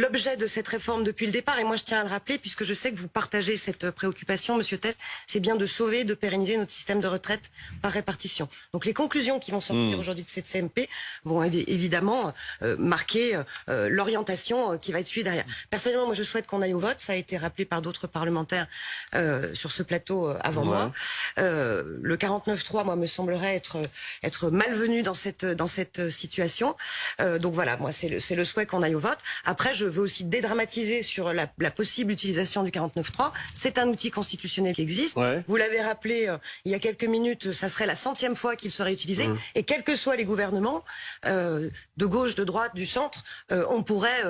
l'objet de cette réforme depuis le départ, et moi je tiens à le rappeler, puisque je sais que vous partagez cette préoccupation, Monsieur Test, c'est bien de sauver, de pérenniser notre système de retraite par répartition. Donc les conclusions qui vont sortir Mmh. aujourd'hui de cette CMP vont évi- évidemment euh, marquer euh, l'orientation euh, qui va être suivie derrière. Personnellement, moi je souhaite qu'on aille au vote, ça a été rappelé par d'autres parlementaires sur ce plateau avant Ouais. moi. Le 49-3, moi, me semblerait être être malvenu dans cette dans cette situation. Donc voilà, moi c'est le le souhait qu'on aille au vote. Après, je veux aussi dédramatiser sur la, la possible utilisation du 49.3. C'est un outil constitutionnel qui existe. Ouais. Vous l'avez rappelé euh, il y a quelques minutes, ça serait la centième fois qu'il serait utilisé. Mmh. Et quels que soient les gouvernements, euh, de gauche, de droite, du centre, euh, on pourrait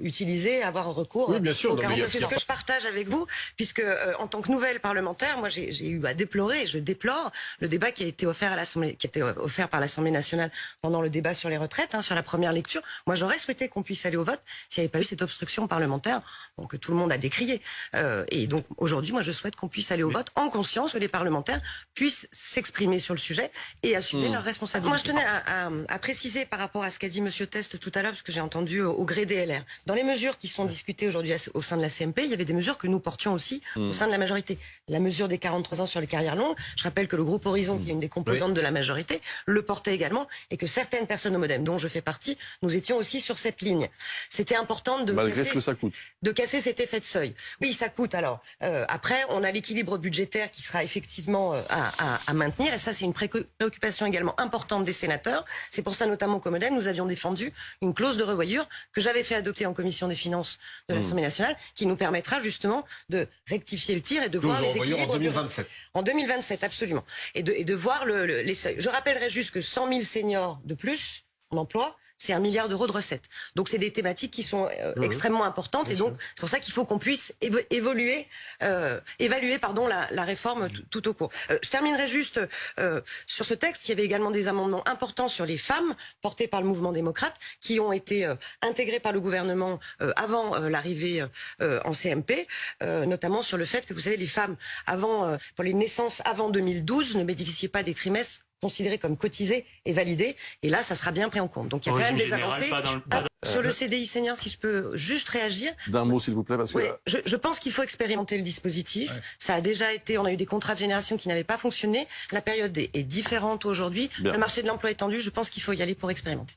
utiliser, avoir recours Oui, bien sûr, au non, mais il y a- 49. C'est ce que je partage avec vous, puisque en tant que nouvelle parlementaire, moi j'ai eu à déplorer, je déplore le débat qui a été offert à l'Assemblée, qui a été offert par l'Assemblée nationale pendant le débat sur les retraites, hein, sur la première lecture. Moi j'aurais souhaité qu'on puisse aller au vote s'il n'y avait pas eu cette obstruction parlementaire, bon, que tout le monde a décrié. Euh, et donc aujourd'hui, moi je souhaite qu'on puisse aller au vote en conscience que les parlementaires puissent s'exprimer sur le sujet et assumer Hmm. leurs responsabilités. Moi je tenais à, à- à préciser par rapport à ce qu'a dit Monsieur Test tout à l'heure, parce que j'ai entendu au, au gré des LR. Dans les mesures qui sont discutées aujourd'hui au sein de la CMP, il y avait des mesures que nous portions aussi Hmm. au sein de la majorité. La mesure des 43 ans sur les carrières longues, je rappelle que le groupe Horizon, qui est une des composantes de la majorité, le portait également, et que certaines personnes au modem, dont je fais partie, nous étions aussi sur cette ligne. C'était important de Malgré casser- ce que ça coûte. de casser cet effet de seuil. Oui, ça coûte. Alors euh, après, on a l'équilibre budgétaire qui sera effectivement euh, à, à- à maintenir, et ça c'est une préoccupation également importante des sénateurs. C'est pour ça notamment qu'au Modem, nous avions défendu une clause de revoyure que j'avais fait adopter en commission des finances de l'Assemblée nationale, qui nous permettra justement de rectifier le tir et de voir les en équilibres. de- 2027. En 2027, absolument. Et de, et de voir le- le- les seuils. Je rappellerai juste que 100 000 seniors de plus en emploi, c'est un milliard d'euros de recettes. Donc c'est des thématiques qui sont euh, extrêmement importantes et donc c'est pour ça qu'il faut qu'on puisse évo- évoluer, euh, évaluer pardon la, la réforme tout, tout au cours. Euh, je terminerai juste euh, sur ce texte. Il y avait également des amendements importants sur les femmes portés par le mouvement démocrate qui ont été intégrés par le gouvernement euh, avant l'arrivée euh, en CMP, euh, notamment sur le fait que vous savez les femmes avant euh, pour les naissances avant 2012 ne bénéficiaient pas des trimestres considérés comme cotisés et validés. Et là, ça sera bien pris en compte. Donc il y a quand même des avancées. Ah, Sur le CDI senior, si je peux juste réagir, D'un mot, s'il vous plaît, parce que oui, je, je pense qu'il faut expérimenter le dispositif. Ça a déjà été, on a eu des contrats de génération qui n'avaient pas fonctionné. La période est, est différente aujourd'hui. Le marché de l'emploi est tendu. Je pense qu'il faut y aller pour expérimenter.